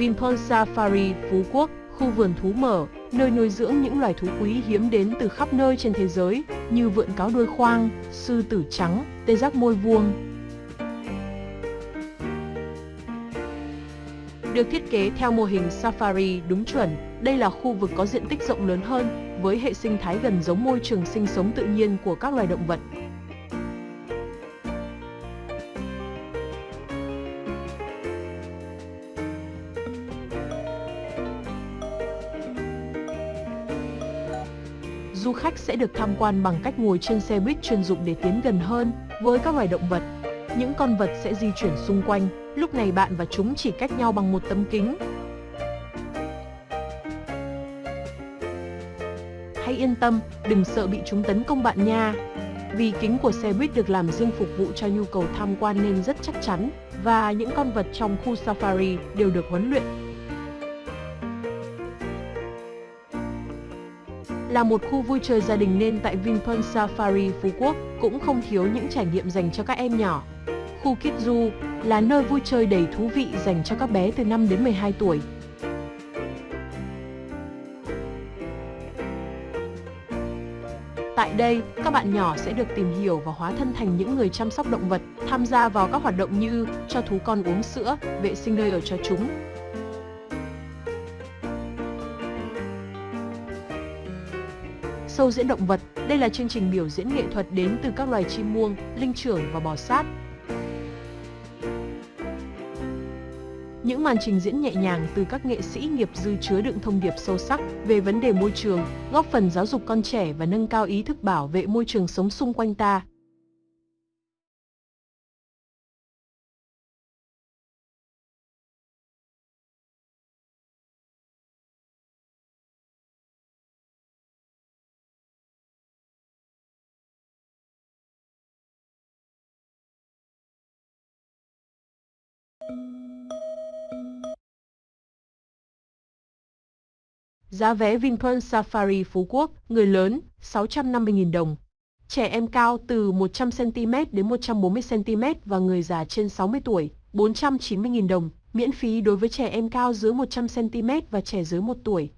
Vinpearl Safari Phú Quốc, khu vườn thú mở, nơi nuôi dưỡng những loài thú quý hiếm đến từ khắp nơi trên thế giới như vượn cáo đuôi khoang, sư tử trắng, tê giác môi vuông. Được thiết kế theo mô hình safari đúng chuẩn, đây là khu vực có diện tích rộng lớn hơn, với hệ sinh thái gần giống môi trường sinh sống tự nhiên của các loài động vật. Khách sẽ được tham quan bằng cách ngồi trên xe buýt chuyên dụng để tiến gần hơn với các loài động vật. Những con vật sẽ di chuyển xung quanh, lúc này bạn và chúng chỉ cách nhau bằng một tấm kính. Hãy yên tâm, đừng sợ bị chúng tấn công bạn nha. Vì kính của xe buýt được làm riêng phục vụ cho nhu cầu tham quan nên rất chắc chắn, và những con vật trong khu safari đều được huấn luyện Là một khu vui chơi gia đình nên tại Vinpearl Safari Phú Quốc cũng không thiếu những trải nghiệm dành cho các em nhỏ. Khu Kids Zoo là nơi vui chơi đầy thú vị dành cho các bé từ 5 đến 12 tuổi. Tại đây, các bạn nhỏ sẽ được tìm hiểu và hóa thân thành những người chăm sóc động vật, tham gia vào các hoạt động như cho thú con uống sữa, vệ sinh nơi ở cho chúng, Sâu diễn động vật, đây là chương trình biểu diễn nghệ thuật đến từ các loài chim muông, linh trưởng và bò sát. Những màn trình diễn nhẹ nhàng từ các nghệ sĩ nghiệp dư chứa đựng thông điệp sâu sắc về vấn đề môi trường, góp phần giáo dục con trẻ và nâng cao ý thức bảo vệ môi trường sống xung quanh ta. Giá vé Vinpearl Safari Phú Quốc, người lớn 650.000 đồng. Trẻ em cao từ 100cm đến 140cm và người già trên 60 tuổi 490.000 đồng, miễn phí đối với trẻ em cao dưới 100cm và trẻ dưới 1 tuổi.